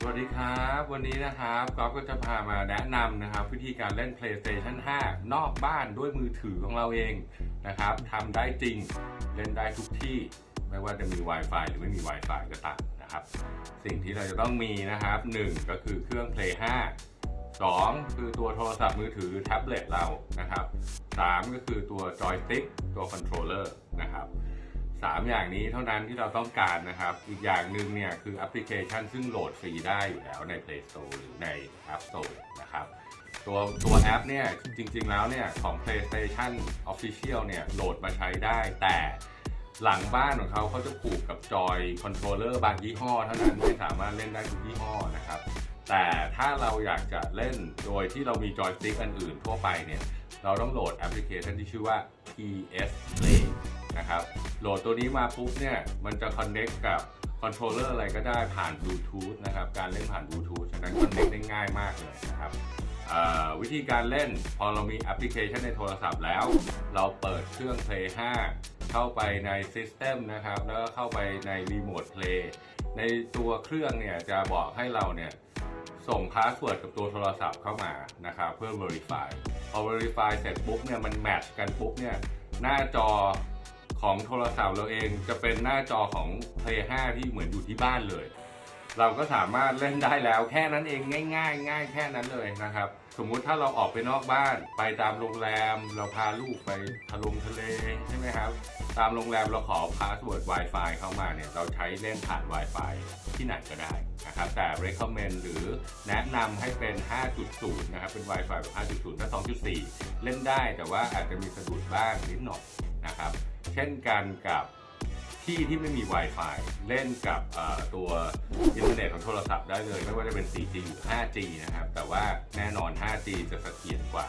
สวัสดีครับ วันนี้นะครับก๊อฟก็จะพามาแนะนำนะครับ วิธีการเล่น PlayStation 5 นอกบ้านด้วยมือถือของเราเองนะครับทำได้จริงเล่นได้ทุกที่ ไม่ว่าจะมี Wi-Fi หรือไม่มี Wi-Fi ก็ตามนะครับ สิ่งที่เราจะต้องมีนะครับ 1 ก็คือเครื่อง Play 5 2 คือตัวโทรศัพท์มือถือแท็บเล็ตเรานะครับ 3 ก็คือตัวจอยสติ๊กตัว controller นะครับ สามอย่างนี้เท่านั้นที่เราต้องการนะครับ อีกอย่างหนึ่งเนี่ยคือแอปพลิเคชันซึ่งโหลดฟรีได้อยู่แล้วใน Play Store หรือใน App Store นะครับตัวตัวแอปเนี่ยจริง ๆ แล้วเนี่ยของ PlayStation Official เนี่ยโหลดมาใช้ได้ แต่หลังบ้านของเขาเขาจะผูกกับจอย controller บางยี่ห้อเท่านั้นไม่สามารถเล่นได้ทุกยี่ห้อนะครับ แต่ถ้าเราอยากจะเล่นโดยที่เรามีจอยสติ๊กอันอื่นทั่วไปเนี่ยเราต้องโหลดแอปพลิเคชันที่ชื่อว่า PS Play นะครับ โหลดตัวนี้มาปุ๊บเนี่ยมันจะ connect กับ controller อะไรก็ได้ผ่านบลูทูธนะครับ การเล่นผ่านบลูทูธฉะนั้น connect ได้ง่ายมากเลยนะครับวิธีการเล่นพอเรามีแอปพลิเคชันในโทรศัพท์แล้ว เราเปิดเครื่อง Play 5 เข้าไปใน System นะครับ แล้วก็เข้าไปใน Remote Play ในตัวเครื่องเนี่ยจะบอกให้เราเนี่ยส่ง password กับตัวโทรศัพท์เข้ามานะครับเพื่อ Verify พอ Verify เสร็จปุ๊บเนี่ยมัน match กันปุ๊บเนี่ยหน้าจอ ของโทรศัพท์เราเองจะเป็นหน้าจอของ Play 5 ที่เหมือนอยู่ที่บ้านเลย เราก็สามารถเล่นได้แล้วแค่นั้นเองง่าย ๆ ง่ายแค่นั้นเลยนะครับ สมมุติถ้าเราออกไปนอกบ้าน ไปตามโรงแรม เราพาลูกไปทะลงทะเลใช่ไหมครับ ตามโรงแรมเราขอ password Wi-Fi เข้ามาเนี่ยเราใช้เล่นผ่าน Wi-Fi ที่ไหนก็ได้นะครับแต่ recommend หรือแนะนำให้เป็น 5.0 นะครับ เป็น Wi-Fi แบบ 5.0 ถ้า 2.4 เล่นได้แต่ว่าอาจจะมีสะดุดบ้างนิดหน่อย นะครับ เช่นกันกับที่ที่ไม่มี Wi-Fi เล่นกับตัวอินเทอร์เน็ตของโทรศัพท์ได้เลย ไม่ว่าจะเป็น 4G หรือ 5G นะครับ แต่ว่าแน่นอน 5G จะเสถียรกว่า